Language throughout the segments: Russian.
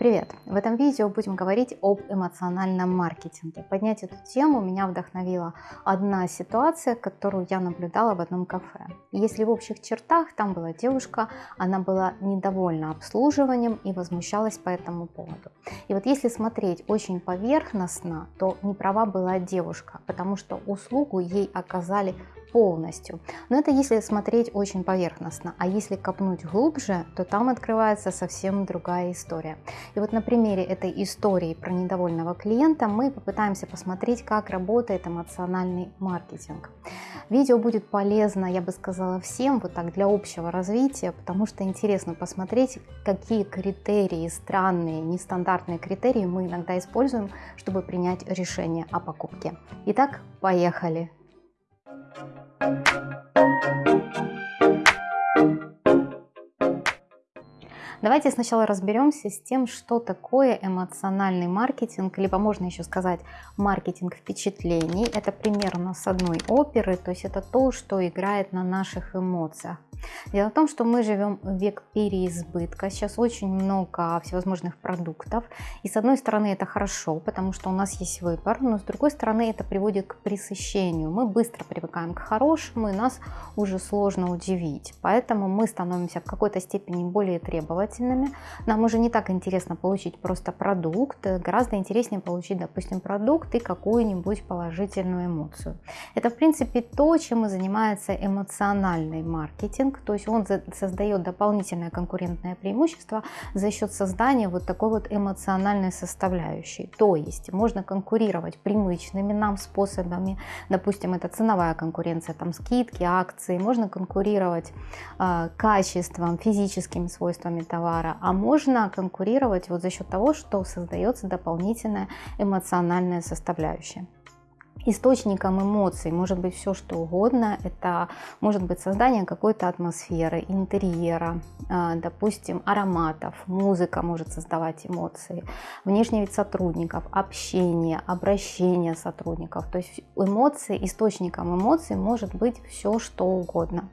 Привет! В этом видео будем говорить об эмоциональном маркетинге. Поднять эту тему меня вдохновила одна ситуация, которую я наблюдала в одном кафе. Если в общих чертах, там была девушка, она была недовольна обслуживанием и возмущалась по этому поводу. И вот если смотреть очень поверхностно, то не права была девушка, потому что услугу ей оказали полностью. Но это если смотреть очень поверхностно, а если копнуть глубже, то там открывается совсем другая история. И вот на примере этой истории про недовольного клиента мы попытаемся посмотреть, как работает эмоциональный маркетинг. Видео будет полезно, я бы сказала, всем вот так для общего развития, потому что интересно посмотреть, какие критерии, странные, нестандартные критерии мы иногда используем, чтобы принять решение о покупке. Итак, поехали! Давайте сначала разберемся с тем, что такое эмоциональный маркетинг, либо можно еще сказать маркетинг впечатлений. Это примерно с одной оперы, то есть это то, что играет на наших эмоциях. Дело в том, что мы живем в век переизбытка. Сейчас очень много всевозможных продуктов. И с одной стороны это хорошо, потому что у нас есть выбор, но с другой стороны это приводит к пресыщению. Мы быстро привыкаем к хорошему, и нас уже сложно удивить. Поэтому мы становимся в какой-то степени более требовательными. Нам уже не так интересно получить просто продукт, гораздо интереснее получить, допустим, продукт и какую-нибудь положительную эмоцию. Это, в принципе, то, чем и занимается эмоциональный маркетинг маркетинг, то есть он создает дополнительное конкурентное преимущество за счет создания вот такой вот эмоциональной составляющей. То есть можно конкурировать привычными нам способами, допустим, это ценовая конкуренция, там скидки, акции, можно конкурировать э, качеством, физическими свойствами товара, а можно конкурировать вот за счет того, что создается дополнительная эмоциональная составляющая. Источником эмоций может быть все что угодно. Это может быть создание какой-то атмосферы, интерьера, а, допустим, ароматов. Музыка может создавать эмоции. Внешний вид сотрудников, общение, обращение сотрудников. То есть эмоции, источником эмоций может быть все что угодно.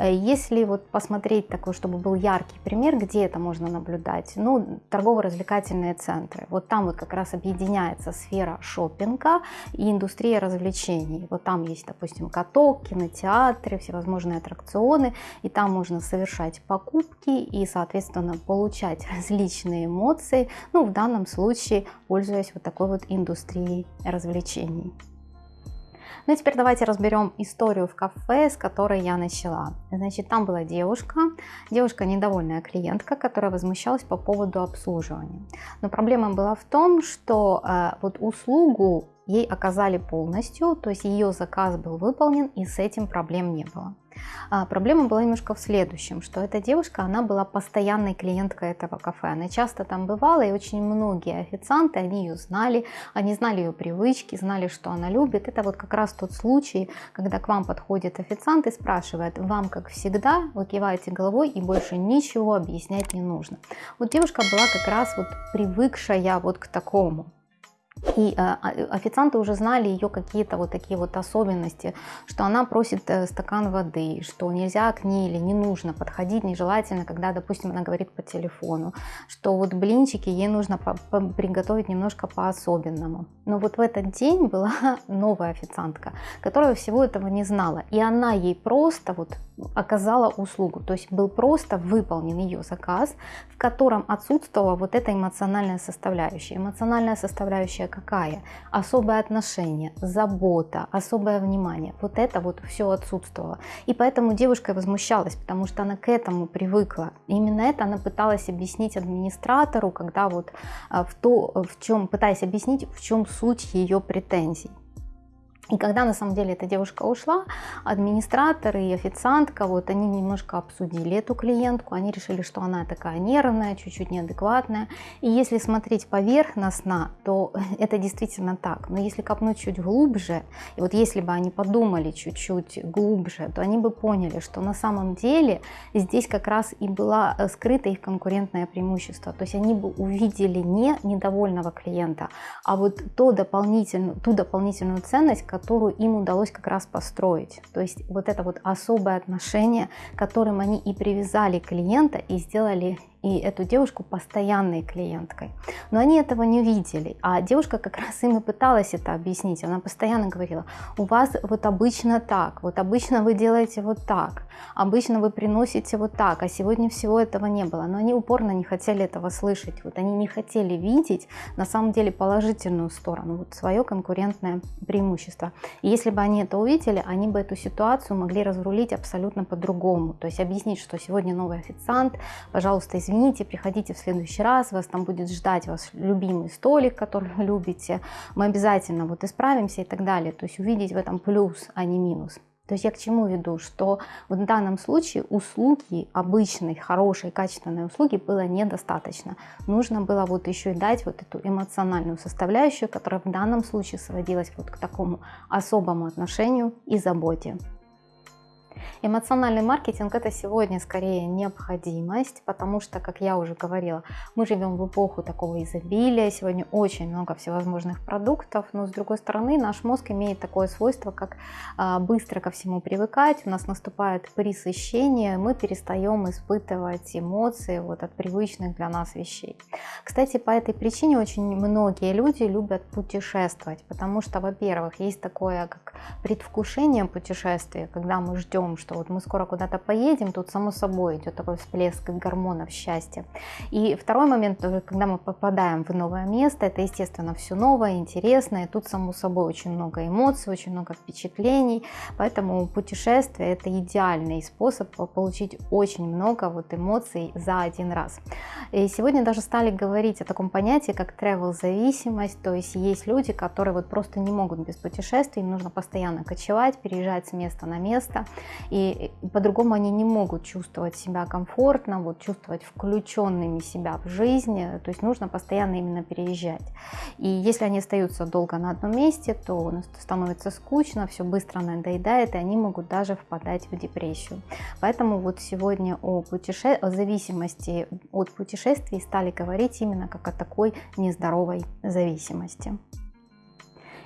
Э, если вот посмотреть такой, чтобы был яркий пример, где это можно наблюдать, ну, торгово-развлекательные центры. Вот там вот как раз объединяется сфера шопинга и индустрия развлечений. Вот там есть, допустим, каток, кинотеатры, всевозможные аттракционы, и там можно совершать покупки и, соответственно, получать различные эмоции, ну, в данном случае, пользуясь вот такой вот индустрией развлечений. Ну теперь давайте разберем историю в кафе, с которой я начала. Значит, там была девушка, девушка недовольная клиентка, которая возмущалась по поводу обслуживания. Но проблема была в том, что э, вот услугу ей оказали полностью, то есть ее заказ был выполнен и с этим проблем не было. А проблема была немножко в следующем, что эта девушка, она была постоянной клиенткой этого кафе. Она часто там бывала, и очень многие официанты, они ее знали, они знали ее привычки, знали, что она любит. Это вот как раз тот случай, когда к вам подходит официант и спрашивает, вам, как всегда, вы киваете головой и больше ничего объяснять не нужно. Вот девушка была как раз вот привыкшая вот к такому. И э, официанты уже знали ее какие-то вот такие вот особенности, что она просит э, стакан воды, что нельзя к ней или не нужно подходить нежелательно, когда, допустим, она говорит по телефону, что вот блинчики ей нужно приготовить немножко по-особенному. Но вот в этот день была новая официантка, которая всего этого не знала, и она ей просто вот оказала услугу, то есть был просто выполнен ее заказ, в котором отсутствовала вот эта эмоциональная составляющая. Эмоциональная составляющая какая? Особое отношение, забота, особое внимание. Вот это вот все отсутствовало. И поэтому девушка возмущалась, потому что она к этому привыкла. И именно это она пыталась объяснить администратору, когда вот а, в то, в чем, пытаясь объяснить, в чем суть ее претензий. И когда на самом деле эта девушка ушла, администратор и официантка, вот они немножко обсудили эту клиентку, они решили, что она такая нервная, чуть-чуть неадекватная. И если смотреть поверхностно, то это действительно так. Но если копнуть чуть глубже, и вот если бы они подумали чуть-чуть глубже, то они бы поняли, что на самом деле здесь как раз и было э, скрыто их конкурентное преимущество. То есть они бы увидели не недовольного клиента, а вот то дополнительную, ту дополнительную ценность, которую им удалось как раз построить. То есть вот это вот особое отношение, которым они и привязали клиента и сделали и эту девушку постоянной клиенткой. Но они этого не видели, а девушка как раз им и пыталась это объяснить. Она постоянно говорила, у вас вот обычно так, вот обычно вы делаете вот так, обычно вы приносите вот так, а сегодня всего этого не было. Но они упорно не хотели этого слышать, вот они не хотели видеть на самом деле положительную сторону, вот свое конкурентное преимущество. И если бы они это увидели, они бы эту ситуацию могли разрулить абсолютно по-другому. То есть объяснить, что сегодня новый официант, пожалуйста, извините, приходите в следующий раз, вас там будет ждать ваш любимый столик, который вы любите, мы обязательно вот исправимся и так далее. То есть увидеть в этом плюс, а не минус. То есть я к чему веду, что в данном случае услуги, обычной, хорошей, качественной услуги было недостаточно. Нужно было вот еще и дать вот эту эмоциональную составляющую, которая в данном случае сводилась вот к такому особому отношению и заботе. Эмоциональный маркетинг это сегодня скорее необходимость, потому что, как я уже говорила, мы живем в эпоху такого изобилия, сегодня очень много всевозможных продуктов, но с другой стороны наш мозг имеет такое свойство, как а, быстро ко всему привыкать, у нас наступает пресыщение, мы перестаем испытывать эмоции вот от привычных для нас вещей. Кстати, по этой причине очень многие люди любят путешествовать, потому что, во-первых, есть такое как предвкушение путешествия, когда мы ждем, что что вот мы скоро куда-то поедем, тут само собой идет такой всплеск гормонов счастья. И второй момент, когда мы попадаем в новое место, это, естественно, все новое, интересное, тут само собой очень много эмоций, очень много впечатлений, поэтому путешествие это идеальный способ получить очень много вот эмоций за один раз. И сегодня даже стали говорить о таком понятии, как travel зависимость, то есть есть люди, которые вот просто не могут без путешествий, им нужно постоянно кочевать, переезжать с места на место, и по-другому они не могут чувствовать себя комфортно, вот чувствовать включенными себя в жизнь, то есть нужно постоянно именно переезжать. И если они остаются долго на одном месте, то становится скучно, все быстро надоедает, и они могут даже впадать в депрессию. Поэтому вот сегодня о, путеше... о зависимости от путешествий стали говорить именно как о такой нездоровой зависимости.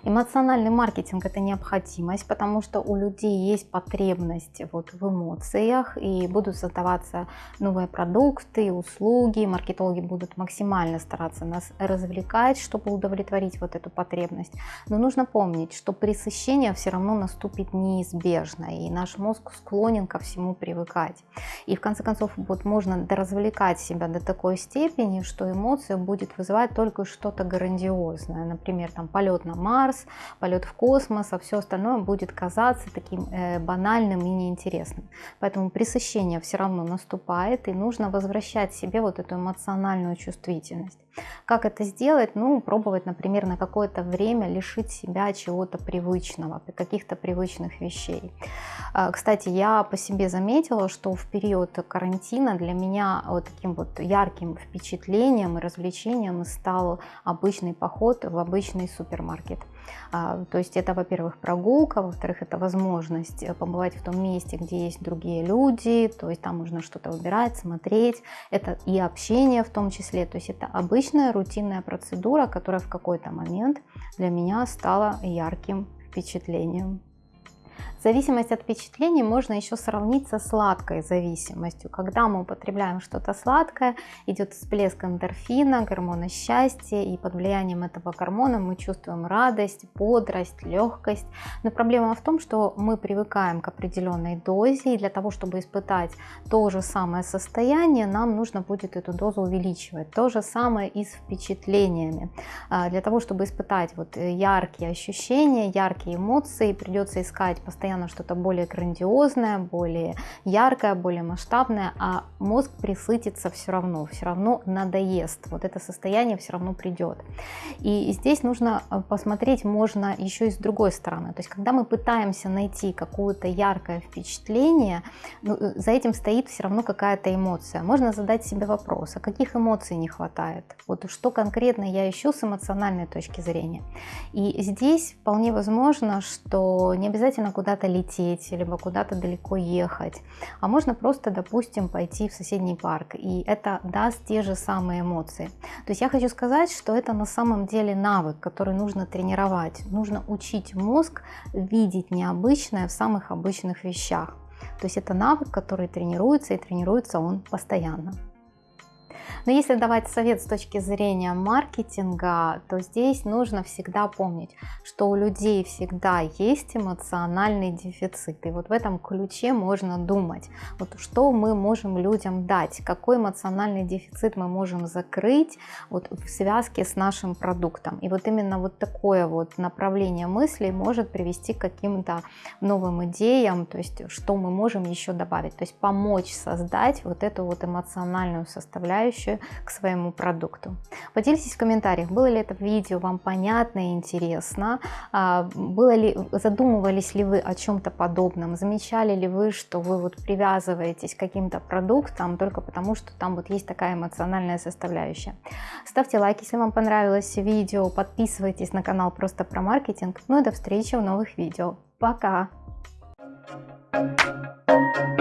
Эмоциональный маркетинг – это необходимость, потому что у людей есть потребность вот в эмоциях, и будут создаваться новые продукты, услуги, маркетологи будут максимально стараться нас развлекать, чтобы удовлетворить вот эту потребность. Но нужно помнить, что пресыщение все равно наступит неизбежно, и наш мозг склонен ко всему привыкать. И в конце концов вот можно развлекать себя до такой степени, что эмоция будет вызывать только что-то грандиозное, например, там полет на Марс, Марс, полет в космос, а все остальное будет казаться таким э, банальным и неинтересным. Поэтому пресыщение все равно наступает, и нужно возвращать себе вот эту эмоциональную чувствительность. Как это сделать? Ну, пробовать, например, на какое-то время лишить себя чего-то привычного, каких-то привычных вещей. А, кстати, я по себе заметила, что в период карантина для меня вот таким вот ярким впечатлением и развлечением стал обычный поход в обычный супермаркет. А, то есть это, во-первых, прогулка, во-вторых, это возможность э, побывать в том месте, где есть другие люди, то есть там можно что-то выбирать, смотреть, это и общение в том числе, то есть это обычная рутинная процедура, которая в какой-то момент для меня стала ярким впечатлением. Зависимость от впечатлений можно еще сравнить со сладкой зависимостью. Когда мы употребляем что-то сладкое, идет всплеск эндорфина, гормона счастья, и под влиянием этого гормона мы чувствуем радость, бодрость, легкость. Но проблема в том, что мы привыкаем к определенной дозе, и для того, чтобы испытать то же самое состояние, нам нужно будет эту дозу увеличивать. То же самое и с впечатлениями. А, для того, чтобы испытать вот яркие ощущения, яркие эмоции, придется искать постоянно постоянно что-то более грандиозное, более яркое, более масштабное, а мозг присытится все равно, все равно надоест. Вот это состояние все равно придет. И здесь нужно э, посмотреть можно еще и с другой стороны. То есть, когда мы пытаемся найти какое-то яркое впечатление, ну, э, за этим стоит все равно какая-то эмоция. Можно задать себе вопрос, а каких эмоций не хватает? Вот что конкретно я ищу с эмоциональной точки зрения. И здесь вполне возможно, что не обязательно куда-то куда-то лететь, либо куда-то далеко ехать, а можно просто, допустим, пойти в соседний парк, и это даст те же самые эмоции. То есть я хочу сказать, что это на самом деле навык, который нужно тренировать, нужно учить мозг видеть необычное в самых обычных вещах. То есть это навык, который тренируется, и тренируется он постоянно. Но если давать совет с точки зрения маркетинга, то здесь нужно всегда помнить, что у людей всегда есть эмоциональный дефицит. И вот в этом ключе можно думать, вот что мы можем людям дать, какой эмоциональный дефицит мы можем закрыть вот в связке с нашим продуктом. И вот именно вот такое вот направление мыслей может привести к каким-то новым идеям, то есть что мы можем еще добавить, то есть помочь создать вот эту вот эмоциональную составляющую к своему продукту. Поделитесь в комментариях, было ли это видео вам понятно и интересно, а, было ли, задумывались ли вы о чем-то подобном, замечали ли вы, что вы вот привязываетесь к каким-то продуктам только потому, что там вот есть такая эмоциональная составляющая. Ставьте лайк, если вам понравилось видео, подписывайтесь на канал просто про маркетинг. Ну и до встречи в новых видео. Пока! Thank you.